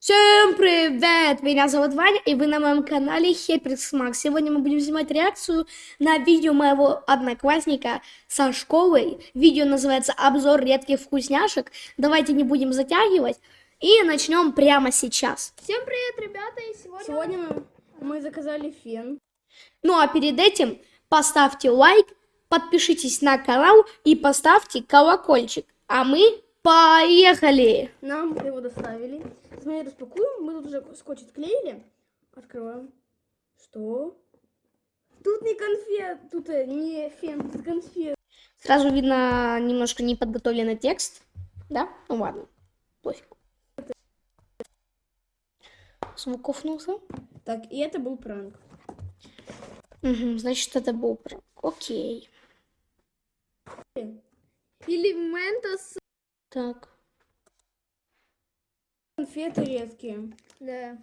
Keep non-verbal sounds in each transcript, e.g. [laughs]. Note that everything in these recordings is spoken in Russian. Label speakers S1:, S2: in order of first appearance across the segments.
S1: Всем привет! Меня зовут Ваня, и вы на моем канале Хеприкс Макс. Сегодня мы будем снимать реакцию на видео моего одноклассника со школы. Видео называется «Обзор редких вкусняшек». Давайте не будем затягивать и начнем прямо сейчас.
S2: Всем привет, ребята! И сегодня...
S3: Сегодня мы, мы заказали фен.
S1: Ну а перед этим поставьте лайк, подпишитесь на канал и поставьте колокольчик. А мы поехали!
S3: Нам его доставили. Смотри, распакуем. Мы тут уже скотч отклеили. Открываем. Что? Тут не конфет, тут э, не фен, тут конфет.
S1: Сразу видно немножко неподготовленный текст. Да? Ну ладно, пофиг. Звук офнулся.
S3: Так, и это был пранк.
S1: Мгм, значит, это был пранк. Окей.
S2: Или Ментос...
S1: Так.
S3: Конфеты редкие.
S2: Да.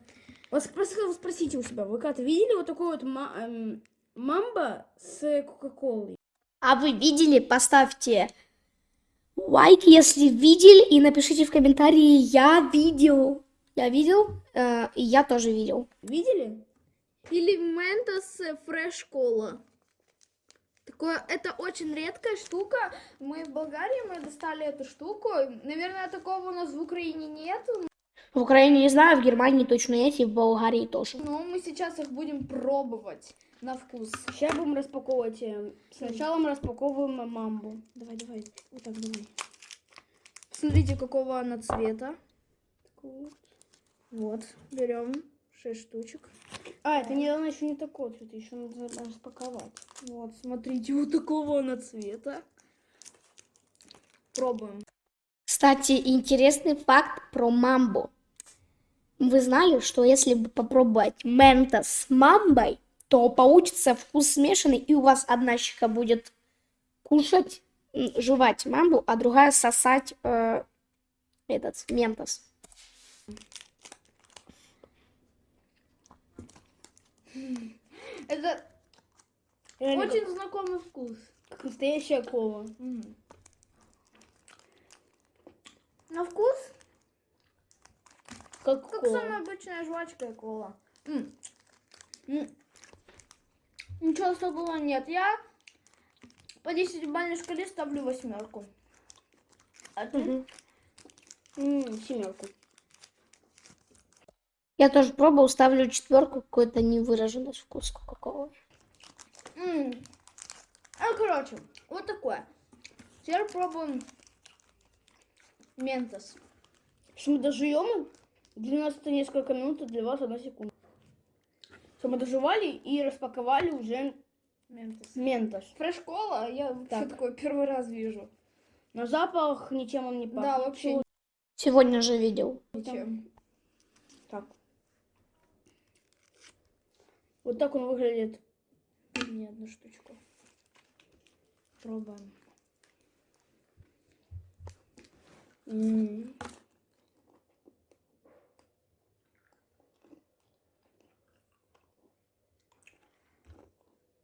S3: Вот спрос- спросите у себя, вы как-то видели вот такой вот ма- эм, мамба с кока-колой?
S1: А вы видели? Поставьте лайк, если видели, и напишите в комментарии «Я видел». Я видел, э, и я тоже видел.
S3: Видели?
S2: Или Ментос Фреш Кола. Такое, это очень редкая штука. Мы в Болгарии мы достали эту штуку. Наверное, такого у нас в Украине нету.
S1: В Украине не знаю, в Германии точно есть, и в Болгарии тоже.
S2: Но мы сейчас их будем пробовать на вкус.
S3: Сейчас будем распаковывать. э, Сначала мы распаковываем мамбу. Давай, давай. Вот так, давай.
S2: Смотрите, какого она цвета.
S3: Вот,
S2: берем 6 штучек.
S3: А, это не, она еще не такой цвет, еще надо распаковать.
S2: Вот, смотрите, [laughs] вот такого она цвета. Пробуем.
S1: Кстати, интересный факт про мамбу. Вы знали, что если бы попробовать мента с мамбой, то получится вкус смешанный, и у вас одна щека будет кушать, жевать мамбу, а другая сосать э, этот ментос.
S2: Это
S3: Реально,
S2: очень знакомый вкус.
S3: как, как настоящая кола.
S2: На вкус,
S3: Как,
S2: как
S3: кола.
S2: самая обычная жвачка и кола. М. М. Ничего особого нет. Я по 10 бальной шкале ставлю восьмерку. А ты?
S1: Мгм.
S3: М, семерку.
S1: Я тоже пробовал, ставлю четверку, какой-то невыраженный вкус кока-колы.
S2: А, короче, вот такое. Теперь пробуем ментос.
S3: Если мы дожуем, для нас это несколько минут, а для вас одна секунда. Все, мы доживали и распаковали уже
S2: Ментос.
S3: ментос.
S2: Фреш-кола я вообще
S3: Так.
S2: такой первый раз вижу.
S3: На запах ничем он не пахнет.
S2: Да, вообще
S1: Сегодня же видел.
S2: ничем.
S3: Так. Вот так он выглядит.
S2: Ни одну штучку. Пробуем.
S3: М.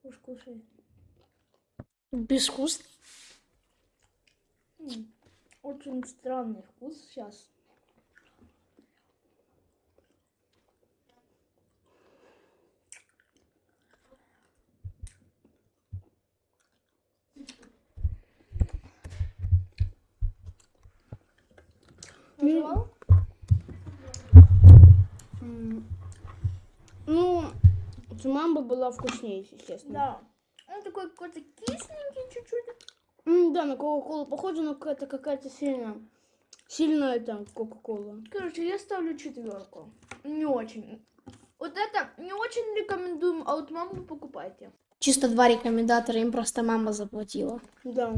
S2: Уж кушай.
S1: Безвкусный.
S2: М, Очень странный вкус сейчас.
S3: М. Ну, мамба была вкуснее, естественно.
S2: Да. Он такой какой-то кисленький чуть-чуть.
S3: Да, на Кока-Колу похоже, но какая-то какая-то сильно, сильная там Кока-Кола.
S2: Короче, я ставлю четверку. Не очень. Вот это не очень рекомендуем, а вот маму покупайте.
S1: Чисто два рекомендатора, им просто мама заплатила.
S3: Да.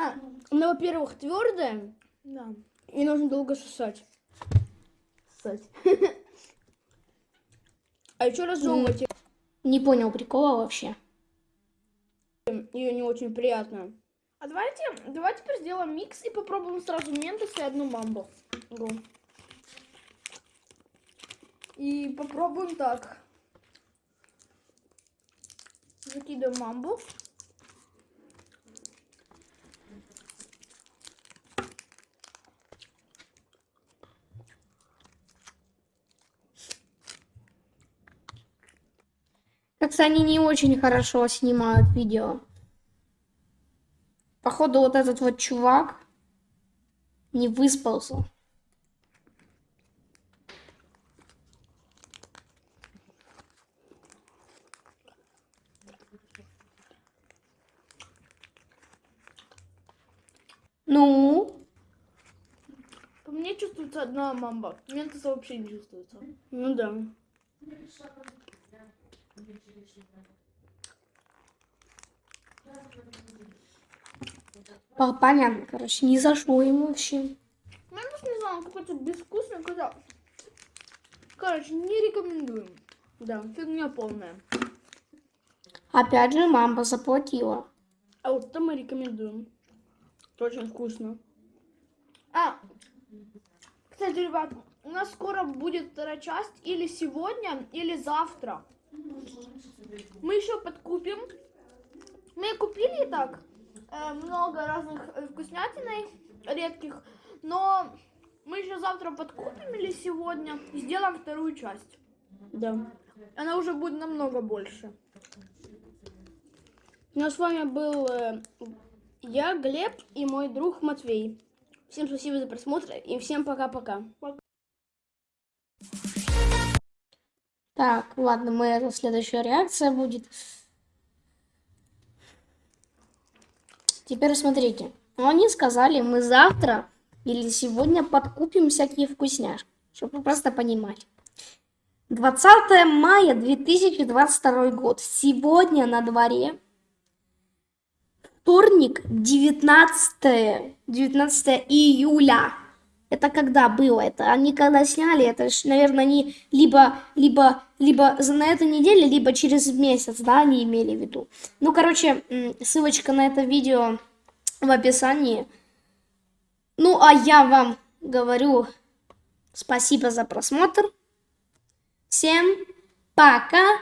S2: А,
S3: Она, во-первых, твердая,
S2: да.
S3: и нужно долго сосать.
S2: Кстати.
S3: А еще разжевывать
S1: Не понял прикола вообще.
S3: ее не очень приятно.
S2: А давайте, давайте теперь сделаем микс и попробуем сразу ментос и одну мамбу. И попробуем так. Закидываем мамбу.
S1: Как-то они не очень хорошо снимают видео. Походу, вот этот вот чувак не выспался. Ну,
S2: По мне чувствуется одна мамба. Ментоса вообще не чувствуется.
S3: Ну да.
S1: По- понятно, короче, не зашло ему вообще.
S2: Ментос, не знаю, он какой-то безвкусный, когда... Короче, не рекомендуем.
S3: Да.
S2: Фигня полная.
S1: Опять же, мама заплатила.
S3: А вот это мы рекомендуем. Это очень вкусно.
S2: А, кстати, ребят, у нас скоро будет вторая часть, или сегодня, или завтра. Мы еще подкупим. Мы купили и так э, много разных э, вкуснятиной редких, но мы еще завтра подкупим или сегодня и сделаем вторую часть.
S3: Да.
S2: Она уже будет намного больше.
S3: Ну а с вами был э, я, Глеб и мой друг Матвей. Всем спасибо за просмотр и всем пока-пока.
S1: Так, ладно, мы это следующая реакция будет. Теперь смотрите. Они сказали, мы завтра или сегодня подкупим всякие вкусняшки, чтобы просто понимали. 20 мая 2022 год. Сегодня на дворе. Вторник, 19, 19 июля. Это когда было это? Они когда сняли, это наверное, они либо, либо, либо на этой неделе, либо через месяц, да, они имели в виду. Ну, короче, ссылочка на это видео в описании. Ну, а я вам говорю спасибо за просмотр. Всем пока-пока.